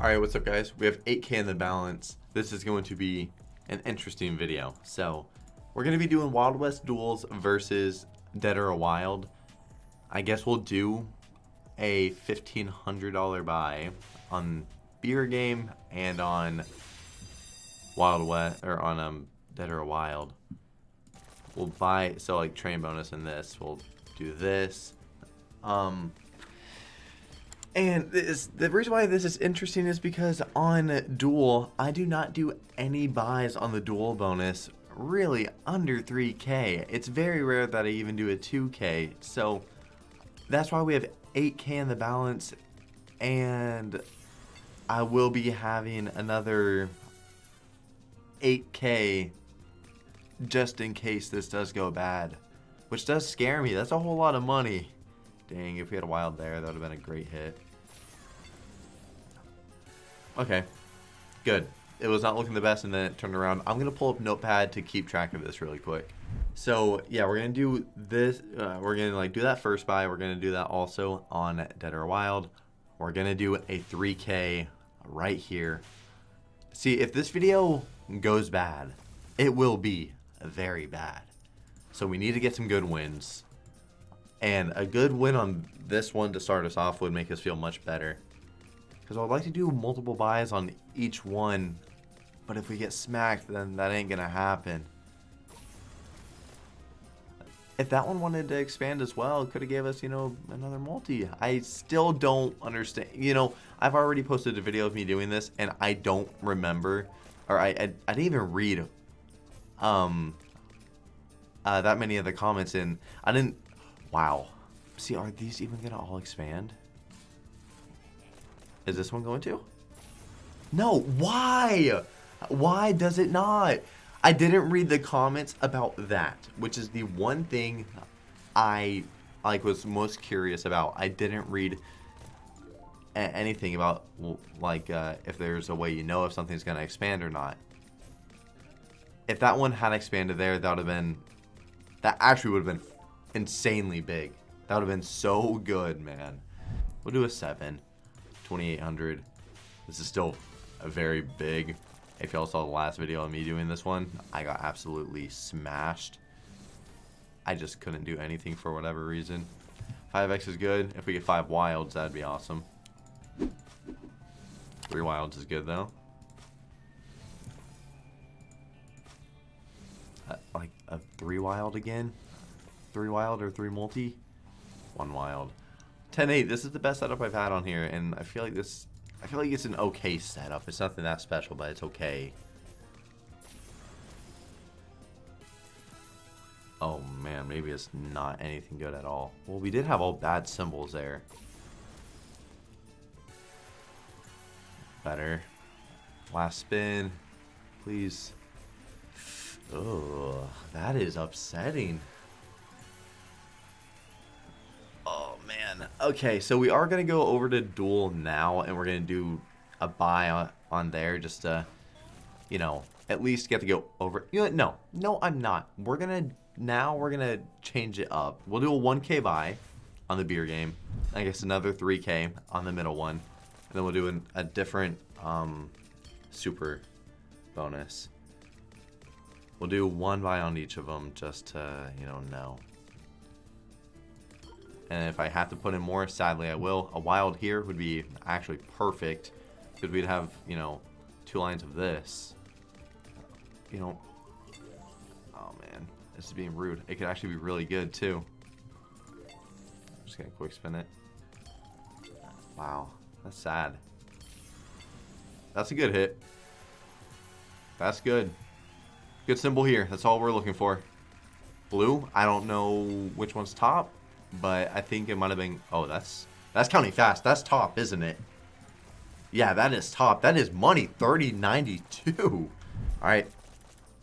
Alright, what's up guys? We have 8k in the balance. This is going to be an interesting video. So, we're going to be doing Wild West duels versus Dead or Wild. I guess we'll do a $1,500 buy on Beer Game and on Wild West, or on um, Dead or Wild. We'll buy, so like train bonus in this, we'll do this. Um, and this, the reason why this is interesting is because on Duel, I do not do any buys on the Duel bonus really under 3k. It's very rare that I even do a 2k. So that's why we have 8k in the balance. And I will be having another 8k just in case this does go bad. Which does scare me. That's a whole lot of money. Dang, if we had a wild there, that would have been a great hit. Okay, good. It was not looking the best and then it turned around. I'm going to pull up Notepad to keep track of this really quick. So, yeah, we're going to do this. Uh, we're going to like do that first buy. We're going to do that also on Dead or Wild. We're going to do a 3K right here. See, if this video goes bad, it will be very bad. So we need to get some good wins. And a good win on this one to start us off would make us feel much better. Because I would like to do multiple buys on each one. But if we get smacked, then that ain't going to happen. If that one wanted to expand as well, could have gave us, you know, another multi. I still don't understand. You know, I've already posted a video of me doing this, and I don't remember, or I, I, I didn't even read um, uh, that many of the comments, and I didn't, wow. See, are these even going to all expand? Is this one going to? No, why? Why does it not? I didn't read the comments about that, which is the one thing I like was most curious about. I didn't read anything about like uh, if there's a way you know if something's going to expand or not. If that one had expanded there, that would have been that actually would have been insanely big. That would have been so good, man. We'll do a 7. 2800. This is still a very big. If y'all saw the last video of me doing this one, I got absolutely smashed. I just couldn't do anything for whatever reason. 5x is good. If we get 5 wilds, that'd be awesome. 3 wilds is good, though. Uh, like a 3 wild again? 3 wild or 3 multi? 1 wild. 10-8, this is the best setup I've had on here, and I feel like this, I feel like it's an okay setup. It's nothing that special, but it's okay. Oh man, maybe it's not anything good at all. Well, we did have all bad symbols there. Better. Last spin. Please. Oh, that is upsetting. Okay, so we are going to go over to Duel now, and we're going to do a buy on, on there just to, you know, at least get to go over. You know, no, no, I'm not. We're going to, now we're going to change it up. We'll do a 1K buy on the beer game. I guess another 3K on the middle one. And then we'll do an, a different um, super bonus. We'll do one buy on each of them just to, you know, know. And if I have to put in more, sadly I will. A wild here would be actually perfect. Because we'd have, you know, two lines of this. You know. Oh man. This is being rude. It could actually be really good too. I'm just gonna quick spin it. Wow. That's sad. That's a good hit. That's good. Good symbol here. That's all we're looking for. Blue. I don't know which one's top but I think it might have been... Oh, that's that's counting fast. That's top, isn't it? Yeah, that is top. That is money. 3092. All right.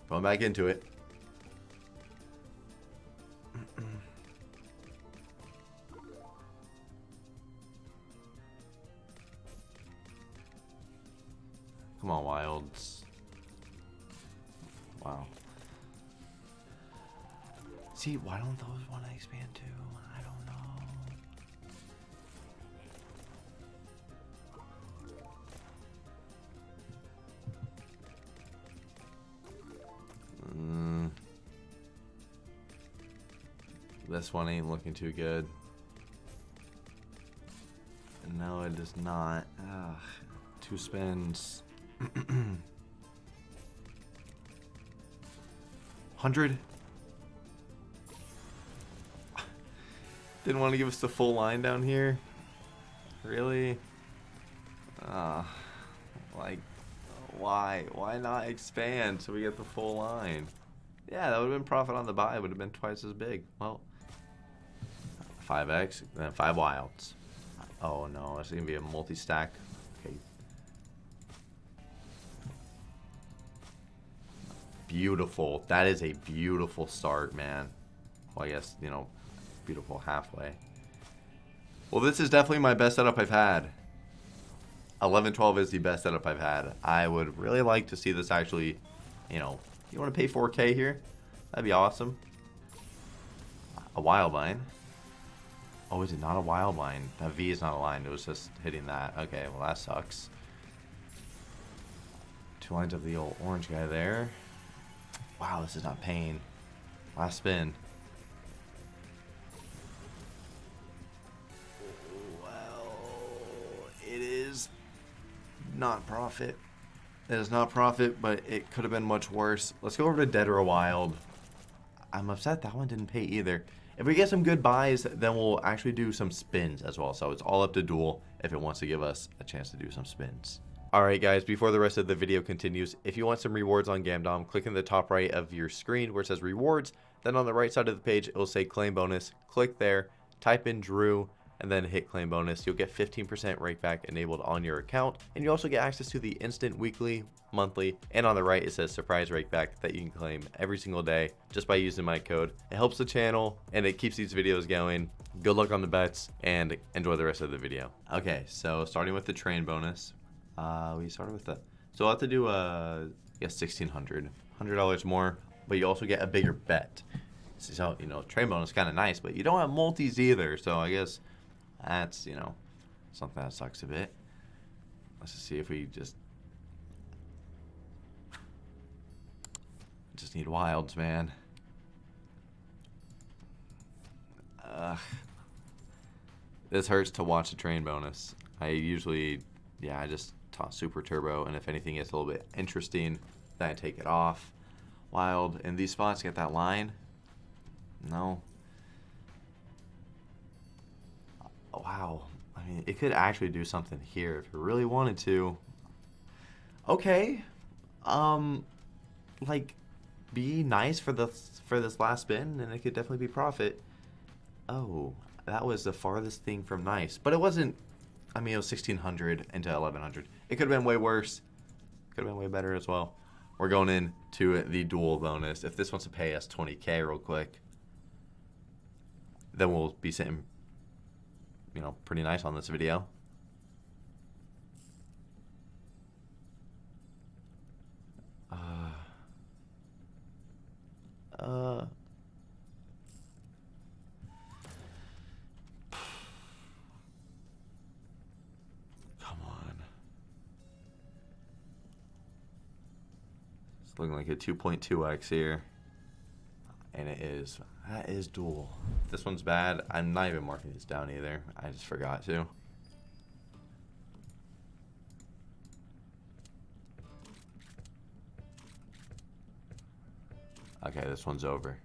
Going back into it. Come on, Wilds. Wow. See, why don't those want to expand too? I don't know. Mm. This one ain't looking too good. No, it does not. Ugh. Two spins. 100 Didn't want to give us the full line down here. Really? Uh, like, why? Why not expand so we get the full line? Yeah, that would have been profit on the buy. would have been twice as big. Well, 5x, then 5 wilds. Oh no, it's going to be a multi-stack. Okay. Beautiful. That is a beautiful start, man. Well, I guess, you know, beautiful halfway. Well, this is definitely my best setup I've had. 11-12 is the best setup I've had. I would really like to see this actually, you know, you want to pay 4K here? That'd be awesome. A wild line. Oh, is it not a wild line? That V is not aligned. It was just hitting that. Okay, well that sucks. Two lines of the old orange guy there. Wow, this is not pain. Last spin. Not profit. It is not profit, but it could have been much worse. Let's go over to Dead or Wild. I'm upset that one didn't pay either. If we get some good buys, then we'll actually do some spins as well. So it's all up to Duel if it wants to give us a chance to do some spins. Alright guys, before the rest of the video continues, if you want some rewards on Gamdom, click in the top right of your screen where it says rewards. Then on the right side of the page, it will say claim bonus. Click there, type in Drew, and then hit claim bonus. You'll get 15% rakeback enabled on your account. And you also get access to the instant weekly, monthly, and on the right it says surprise rakeback that you can claim every single day just by using my code. It helps the channel and it keeps these videos going. Good luck on the bets and enjoy the rest of the video. Okay, so starting with the train bonus. Uh, we started with the, so I'll have to do a, I guess 1600 $100 more, but you also get a bigger bet. So, you know, train bonus is kind of nice, but you don't have multis either. So I guess that's, you know, something that sucks a bit. Let's just see if we just... Just need wilds, man. Ugh. This hurts to watch a train bonus. I usually, yeah, I just toss super turbo, and if anything gets a little bit interesting, then I take it off. Wild. In these spots, get that line. No. Wow. I mean, it could actually do something here if it really wanted to. Okay. Um, like, be nice for the for this last spin, and it could definitely be profit. Oh, that was the farthest thing from nice. But it wasn't, I mean, it was 1600 into 1100. It could have been way worse. Could have been way better as well. We're going in to the Duel bonus. If this wants to pay us 20k real quick, then we'll be sitting you know, pretty nice on this video. Uh, uh, come on. It's looking like a 2.2x here. And it is that is Duel. This one's bad. I'm not even marking these down either. I just forgot to. Okay, this one's over.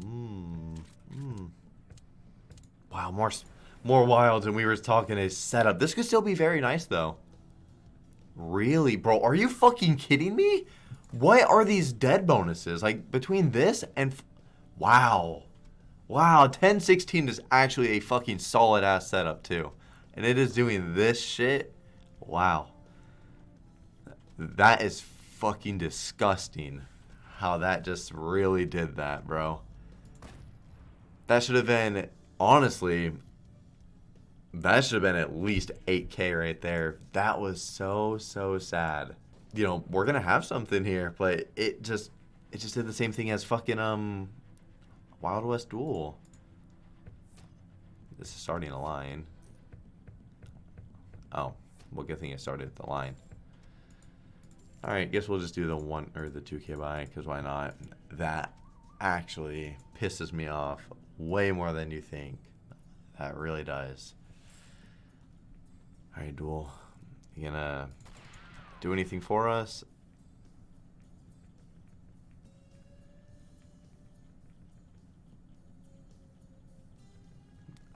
Mm -hmm. Wow, more more wilds and we were talking a setup. This could still be very nice though. Really, bro? Are you fucking kidding me? What are these dead bonuses? Like, between this and... wow. Wow, 1016 is actually a fucking solid-ass setup, too. And it is doing this shit? Wow. That is fucking disgusting. How that just really did that, bro. That should have been, honestly, that should have been at least 8K right there. That was so, so sad. You know, we're going to have something here, but it just, it just did the same thing as fucking, um, Wild West Duel. This is starting a line. Oh, well, good thing it started the line. All right, guess we'll just do the one or the 2k buy because why not? That actually pisses me off way more than you think. That really does. All right, duel. You gonna do anything for us?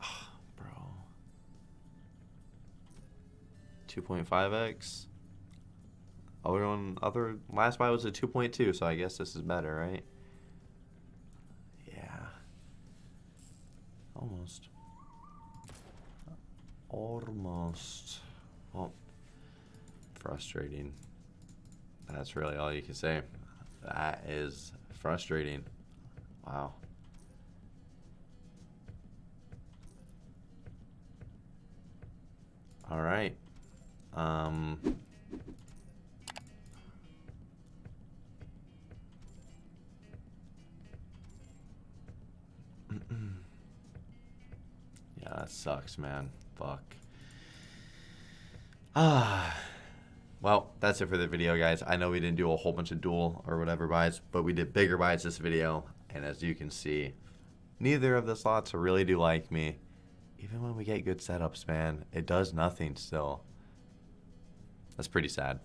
Ah, bro. 2.5x. Other one, other last buy was a 2.2, so I guess this is better, right? Yeah. Almost. Almost. Well, frustrating. That's really all you can say. That is frustrating. Wow. All right. Um, yeah, that sucks, man. Fuck. Ah. Well, that's it for the video, guys. I know we didn't do a whole bunch of Duel or whatever buys, but we did bigger buys this video. And as you can see, neither of the slots really do like me. Even when we get good setups, man, it does nothing still. That's pretty sad.